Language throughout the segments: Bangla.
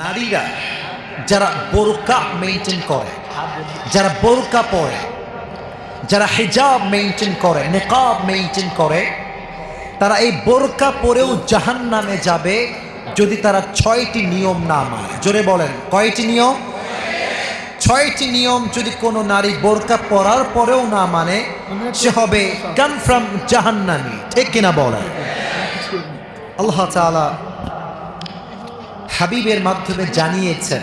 নারীরা যারা বোরকা মেনটেন করে, যারা বোরকা পরে, যারা হিজাব মেনটেন করে, নেকাব মেনটেন করে, তারা এই বোরকা পরেও জাহান নামে যাবে যদি তারা ছয়টি নিয়ম না মানে। জোরে বলেন, কয়টি নিয়ম? ছয়টি নিয়ম যদি কোনো নারী বোরকা পরার পরেও না মানে সে হবে কনফার্ম জাহান্নামি। ঠিক কিনা বলেন? আল্লাহ তাআলা হাবিবের মাধ্যমে জানিয়েছেন।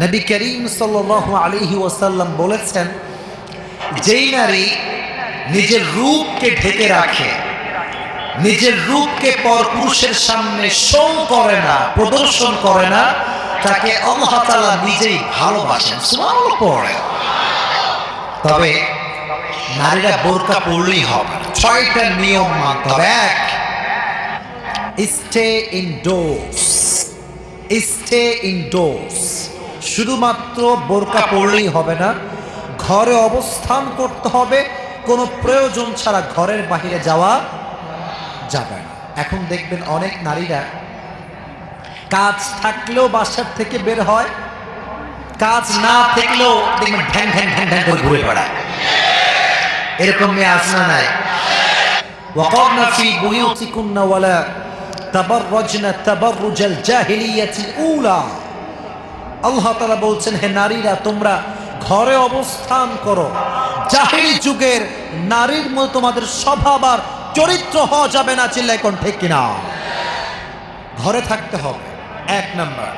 নবী করিম সাল্লাল্লাহু আলাইহি ওয়াসাল্লাম বলেছেন, যেই নারী নিজের রূপকে ঢেকে রাখে, নিজের রূপকে পর পুরুষের সামনে শো করে না, প্রদর্শন করে না, তাকে তাআলা নিজেই ভালোবাসেন। পড়ে। তবে নারীরা বোরকা পড়লেই হবে। ছয়টা নিয়ম মানতে হবে। এক স্টে ইনডোর্স স্টে ইনডোর্স শুধুমাত্র বোরকা পড়লেই হবে না ঘরে অবস্থান করতে হবে কোনো প্রয়োজন ছাড়া ঘরের বাইরে যাওয়া যাবে না এখন দেখবেন অনেক নারীরা কাজ থাকলেও বাসার থেকে বের হয় কাজ না থাকলেও দেখবেন ঢ্যাং ঢ্যাং ঢ্যাং ঢ্যাং করে ঘুরে বেড়ায় এরকম মেয়ে আসনা নাই وقرن في بيوتكن ولا তাবাররজনা তাবাররুজাল জাহিলিয়াতিল উলা। আল্লাহ তাআলা বলছেন, হে নারীরা, তোমরা ঘরে অবস্থান করো। জাহিলি যুগের নারীর মতো তোমাদের স্বভাব আর চরিত্র হওয়া যাবে না চিল্লাই কোন ঠিক কিনা? ঘরে থাকতে হবে, এক নম্বর।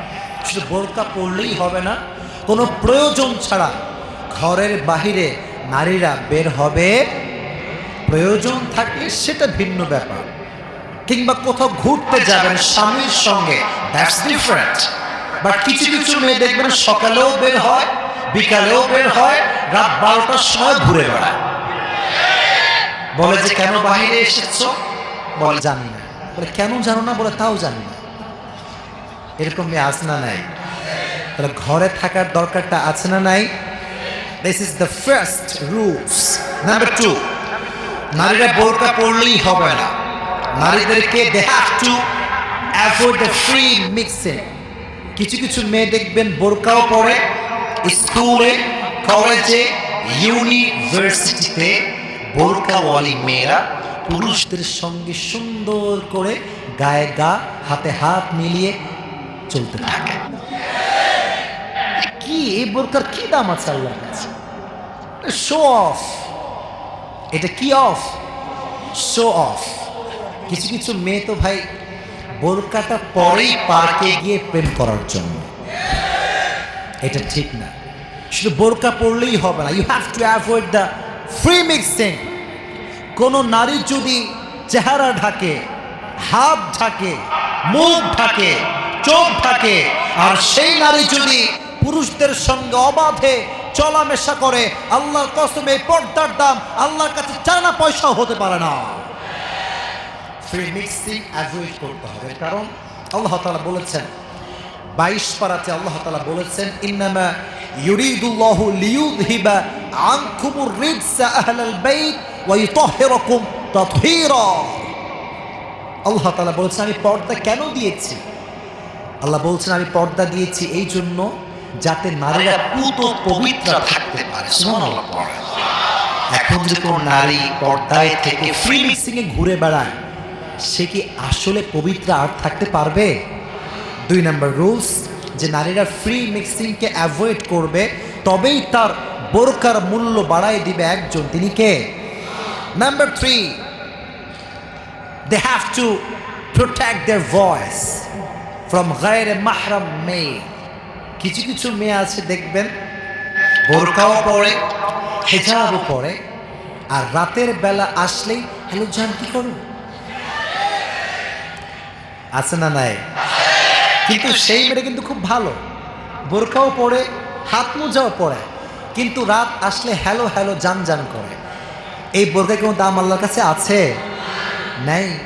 শুধু বোরকা পড়লেই হবে না, কোনো প্রয়োজন ছাড়া ঘরের বাহিরে নারীরা বের হবে। প্রয়োজন থাকলে সেটা ভিন্ন ব্যাপার। কিংবা কোথাও ঘুরতে যাবেন স্বামীর সঙ্গে দ্যাটস ডিফারেন্ট বাট কিছু কিছু মেয়ে দেখবেন সকালেও বের হয় বিকালেও বের হয় রাত বারোটার সময় ঘুরে বেড়ায়। বলে যে কেন বাইরে এসেছ? বলে জানি না। বলে কেন জানো না? বলে তাও জানি না। এরকম মেয়ে আছে না নাই? তাহলে ঘরে থাকার দরকারটা আছে না নাই? This is the first rules number two নারীরা বোরকা পড়লেই হবে না। নারীদেরকে they have to avoid the free mixing কিছু কিছু মেয়ে দেখবেন বোরকাও পরে, স্কুলে, কলেজে, ইউনিভার্সিটিতে বোরকাওয়ালি মেয়েরা পুরুষদের সঙ্গে সুন্দর করে গায়ে গা, হাতে হাত মিলিয়ে চলতে থাকে। কি, এই বোরকার কি দাম আছে আল্লাহর কাছে? শো অফ এটা কি অফ শো অফ কিছু কিছু মেয়ে তো ভাই বোরকাটা পরেই পার্কে গিয়ে প্রেম করার জন্য। এটা ঠিক না। শুধু বোরকা পড়লেই হবে না। You have to avoid the free mixing কোনো নারী যদি চেহারা ঢাকে হাত ঢাকে মুখ ঢাকে চোখ ঢাকে আর সেই নারী যদি পুরুষদের সঙ্গে অবাধে চলামেশা করে আল্লাহর কসমে এই পর্দার দাম আল্লাহর কাছে চানা পয়সা হতে পারে না। ফ্রি মিক্সিং অ্যাভয়েড করতে হবে। কারণ আল্লাহ তাআলা বলেছেন বাইশ পারাতে আল্লাহ তাআলা বলেছেন ইন্নামা ইউরিদুল্লাহু লিইউযহিবা আনকুমুর রিজসা আহলাল বাইত ওয়া ইউতাহহিরাকুম তাতহীরা। আল্লাহ তাআলা বলেছেন আমি পর্দা কেন দিয়েছি? আল্লাহ বলছেন আমি পর্দা দিয়েছি এই জন্য যাতে নারীরা পুত পবিত্র থাকতে পারে। এখন যে কোনো নারী পর্দায় থেকে ফ্রি মিক্সিং এ ঘুরে বেড়ায় সে কি আসলে পবিত্র আর থাকতে পারবে? দুই নম্বর রুলস, যে নারীরা ফ্রি মিক্সিংকে অ্যাভয়েড করবে, তবেই তার বোরকার মূল্য বাড়ায় দিবে একজন। তিনি কে? Number three they have to protect their voice from গায়ের মাহরাম মেয়ে কিছু কিছু মেয়ে আছে, দেখবেন, বোরকাও পরে, হেজাবও পরে, আর রাতের বেলা আসলেই, হ্যালো, জান, কি করো? আছে না নাই? কিন্তু সেই মেয়েটা কিন্তু খুব ভালো। বোরখাও পরে হাত মোজাও পরে। কিন্তু রাত আসলে হ্যালো হ্যালো জান জান করে। এই বোরকা কোনো দাম আল্লাহর কাছে আছে? নাই।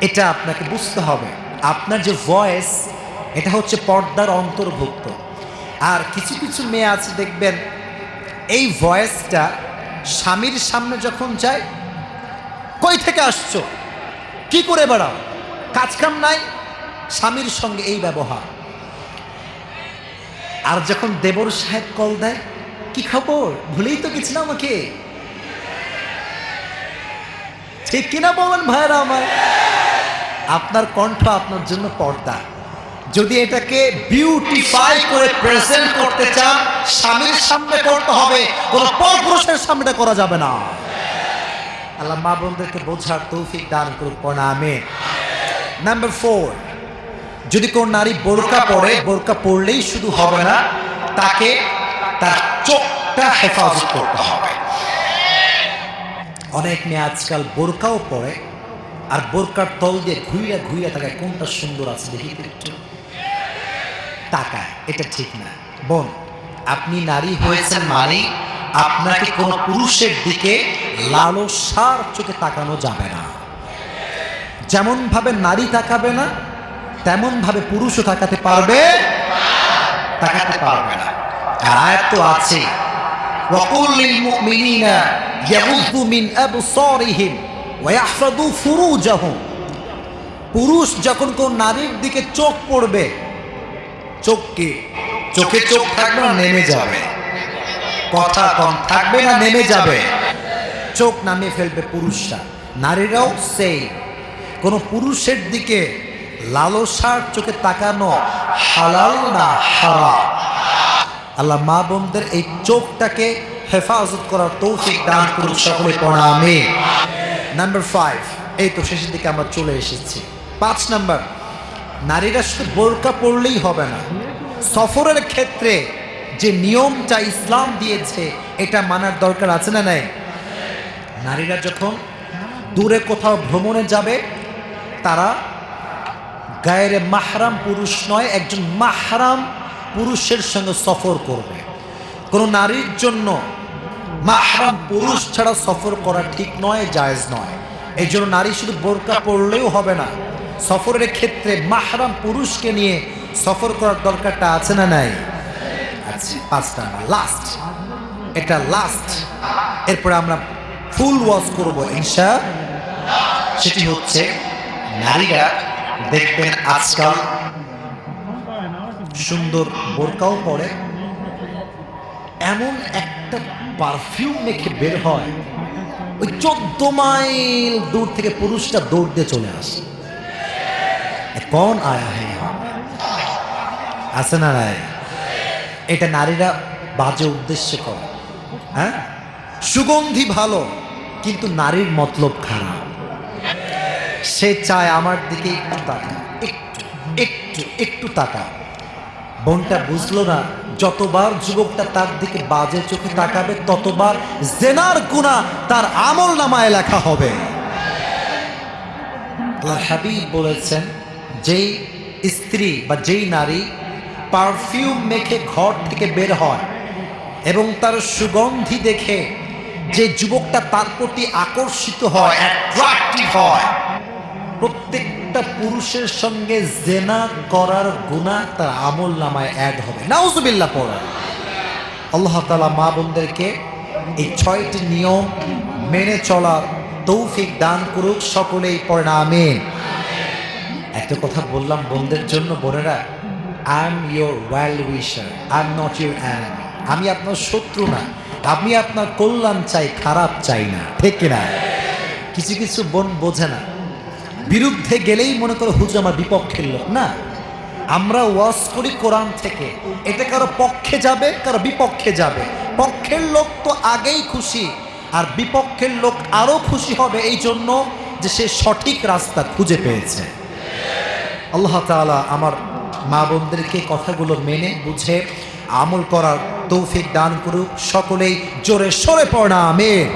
এটা আপনাকে বুঝতে হবে। আপনার যে ভয়েস এটা হচ্ছে পর্দার অন্তর্ভুক্ত। আর কিছু কিছু মেয়ে আছে দেখবেন এই ভয়েসটা স্বামীর সামনে যখন যায় কই থেকে আসছো? কি করে বেড়াও? কাজ কাম নাই, স্বামীর সঙ্গে এই ব্যবহার। আর যখন দেবর সাহেব কল দেয়, কি খবর? ভুলেই তো গেছিল আমাকে। ঠিক কিনা বলেন ভাইরা আমার? আপনার কণ্ঠ আপনার জন্য পর্দা। যদি এটাকে বিউটিফাই করে প্রেজেন্ট করতে চান, স্বামীর সামনে করতে হবে। কোন পরপুরুষের সামনে করা যাবে না। আল্লাহ মা বোনদেরকে বোঝার তৌফিক দান করুক প্রণামে নাম্বার ফোর যদি কোন নারী বোরকা পরে, বোরকা পরলেই শুধু হবে না, তাকে তার চোখটা হেফাজত করতে হবে। অনেক মেয়ে আজকাল বোরকাও পরে, আর বোরকার তল দিয়ে ঘুইয়া ঘুইয়া তাকায় কোনটা সুন্দর আছে দেখি তাকায়, এটা ঠিক না। বোন, আপনি নারী হয়েছেন মানে আপনাকে কোনো পুরুষের দিকে লালসার চোখে তাকানো যাবে না। যেমনভাবে নারী তাকাবে না, তেমনভাবে পুরুষও তাকাতে পারবে? তাকাতে পারবে না। আয়াত তো আছে। ওয়াকুলিল মুমিনিনা ইয়াগুযু মিন আবসারিহিম ওয়া ইয়াহফাযু ফুরুজাহুম। পুরুষ যখন কোন নারীর দিকে চোখ পড়বে, চোখকে, চোখে চোখ থাকবে না, নেমে যাবে। কথা কম থাকবে না, নেমে যাবে। চোখ নামিয়ে ফেলবে পুরুষরা। নারীরাও সেই কোন পুরুষের দিকে লালসার চোখে তাকানো হালাল না হারাম? আল্লাহ মা বোনদের এই চোখটাকে হেফাজত করার তৌফিক দান করুন সকলে প্রণামে নাম্বার ফাইভ এই তো শেষের দিকে আমরা চলে এসেছি। পাঁচ নাম্বার, নারীরা শুধু বোরকা পড়লেই হবে না। সফরের ক্ষেত্রে যে নিয়মটা ইসলাম দিয়েছে, এটা মানার দরকার আছে না নাই? নারীরা যখন দূরে কোথাও ভ্রমণে যাবে তারা গায়ের মাহরাম পুরুষ নয়, একজন মাহরাম পুরুষের সঙ্গে সফর করবে। কোনো নারীর জন্য মাহরাম পুরুষ ছাড়া সফর করা ঠিক নয়, জায়েজ নয়। এই জন্য নারী শুধু বোরকা পড়লেও হবে না। সফরের ক্ষেত্রে মাহরাম পুরুষকে নিয়ে সফর করার দরকারটা আছে না নাই? আচ্ছা পাঁচটা লাস্ট এটা লাস্ট এরপরে আমরা ফুল ওয়াশ করব, ইনশা সেটি হচ্ছে নারীরা দেখবেন আজকাল সুন্দর বোরকাও পরে, এমন একটা পারফিউম মেখে বের হয়, ওই চোদ্দ মাইল দূর থেকে পুরুষটা দৌড় দিয়ে চলে আসে। কোন আয়া হ্যাঁ আছে না নাই? এটা নারীরা বাজে উদ্দেশ্যে করে। হ্যাঁ? সুগন্ধি ভালো, কিন্তু নারীর মতলব খারাপ। সে চায় আমার দিকে একটু তাকা একটু একটু তাকা বোনটা বুঝলো না, যতবার যুবকটা তার দিকে বাজে চোখে তাকাবে, ততবার জেনার গুণা তার আমল নামায় লেখা হবে। হাবিব বলেছেন, যেই স্ত্রী বা যেই নারী পারফিউম মেখে ঘর থেকে বের হয় এবং তার সুগন্ধি দেখে যে যুবকটা তার প্রতি আকর্ষিত হয় অ্যাট্রাক্টিভ হয় প্রত্যেকটা পুরুষের সঙ্গে জেনা করার গুণা তার আমল নামায় অ্যাড হবে। নাউজুবিল্লাহ পড়া। আল্লাহ তালা মা বোনদেরকে এই ছয়টি নিয়ম মেনে চলার তৌফিক দান করুক, সকলেই পরিণামে একটা কথা বললাম বোনদের জন্য, বোনেরা I am your well wisher I am not your enemy আমি আপনার শত্রু না, আমি আপনার কল্যাণ চাই, খারাপ চাই না, ঠিক কিনা? কিছু কিছু বোন বোঝে না। বিরুদ্ধে গেলেই মনে করো হুজুর আমার বিপক্ষের লোক, না? আমরা ওয়াজ করি কোরআন থেকে। এটা কারও পক্ষে যাবে, কারও বিপক্ষে যাবে। পক্ষের লোক তো আগেই খুশি, আর বিপক্ষের লোক আরও খুশি হবে এই জন্য যে সে সঠিক রাস্তা খুঁজে পেয়েছে। আল্লাহ তাআলা আমার মা বোনদেরকে কথাগুলো মেনে বুঝে আমল করার তৌফিক দান করুক। সকলেই জোরে সরে পড়া আমেন।